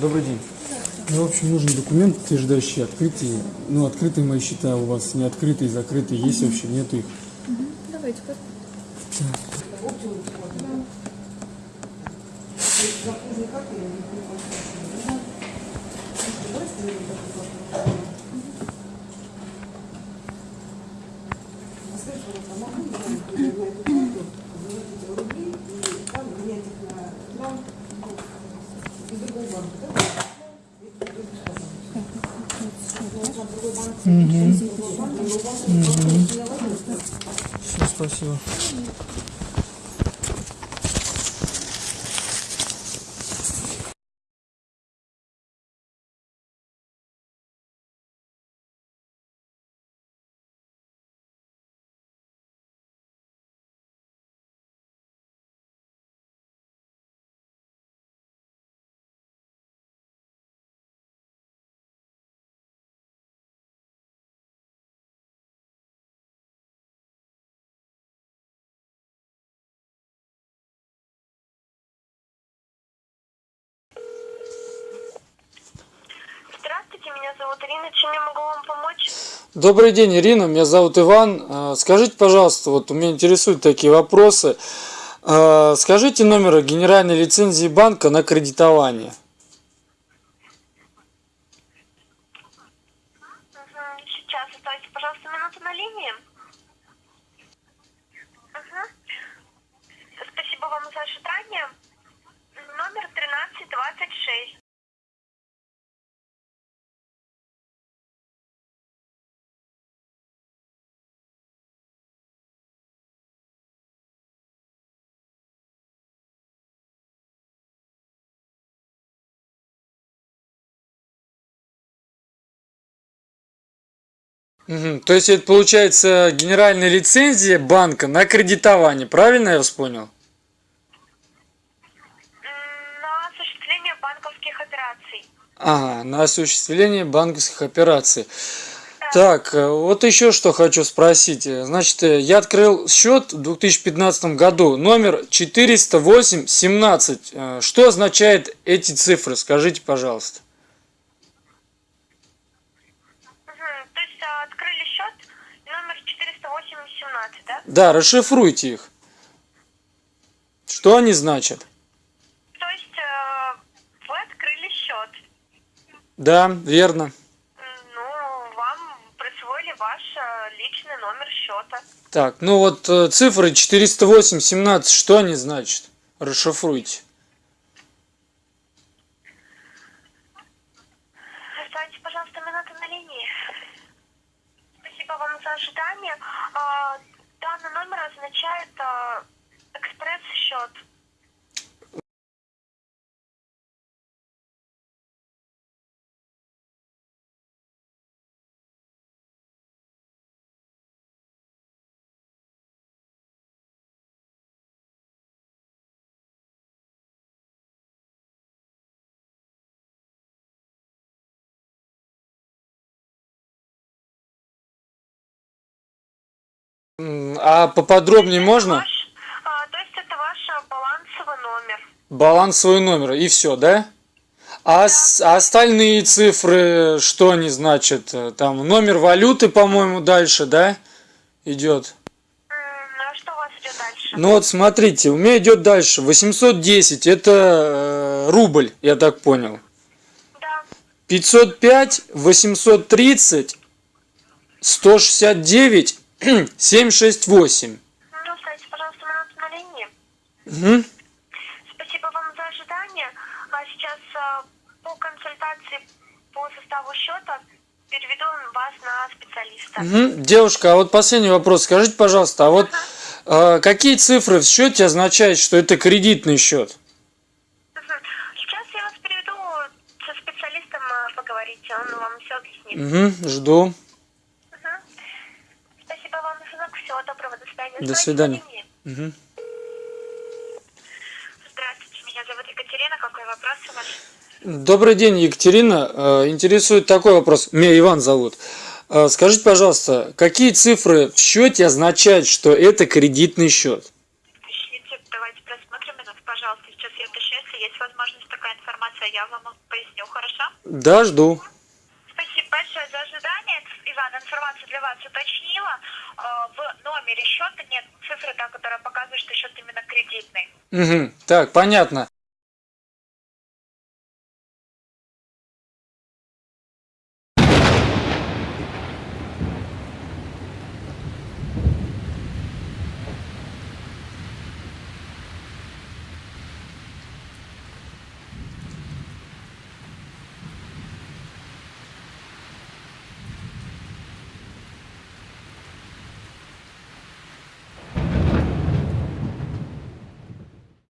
Добрый день. Мне, в общем, нужен документ, утверждающий открытие. Ну, открытые мои счета у вас, не открытые, закрытые, есть вообще, нету их. Давайте, как? Все, спасибо. Меня зовут Ирина. Чем я могу вам помочь? Добрый день, Ирина, меня зовут Иван. А, Скажите, пожалуйста, вот меня интересуют такие вопросы. А, Скажите номер генеральной лицензии банка на кредитование. Сейчас оставьте, пожалуйста, минуту на линии. Мгм. Спасибо вам за ожидание. Номер 1326. Мгм. То есть это получается генеральная лицензия банка на кредитование, правильно я вас понял? На осуществление банковских операций. Ага, на осуществление банковских операций. Так, э, вот еще что хочу спросить. Значит, э, я открыл счет в 2015 году, номер 408-17. Э, Что означает эти цифры? Скажите, пожалуйста. Мгм, То есть а, открыли счет номер 408-17, да? Да, расшифруйте их. Что они значат? То есть э, вы открыли счет. Да, верно. Ну, вам присвоили ваш э, личный номер счета. Так, ну вот э, цифры 408-17, что они значат? Расшифруйте. Оставьте, пожалуйста, минуту на линии. Спасибо вам за ожидание. Данный номер означает а, экспресс-счет. А поподробнее можно? Ваш, а, то есть это ваш а, балансовый номер. Балансовый номер и все, да? А, с- а остальные цифры, что они значат? Э, Там номер валюты, по-моему, дальше, да? Идет. А что у вас идет дальше? Ну вот смотрите, у меня идет дальше 810, это э, рубль, я так понял. Да. 505, 830, 169, 768. Ну, оставьте, пожалуйста, минуту на линии. Мгм. Спасибо вам за ожидание. А сейчас а, по консультации по составу счета переведу вас на специалиста. Мгм. Девушка, а вот последний вопрос. Скажите, пожалуйста, а вот э, какие цифры в счете означают, что это кредитный счет? Сейчас я вас переведу со специалистом а, поговорите, он вам все объяснит. Мгм, жду. Мгм. Спасибо вам за звонок. Всего доброго. До свидания. До свидания. Мгм. Здравствуйте, меня зовут Екатерина. Какой вопрос у вас? Добрый день, Екатерина. Э, Интересует такой вопрос. Меня Иван зовут. Э, Скажите, пожалуйста, какие цифры в счете означают, что это кредитный счет? Уточните, давайте просмотрим это, пожалуйста. Сейчас я уточню, если есть возможность Хорошо, я вам поясню, хорошо? Да, жду. Спасибо большое за ожидание. Иван, информацию для вас уточнила. Э, В номере счета нет цифры, та, которая показывает, что счет именно кредитный. Угу. Так, понятно.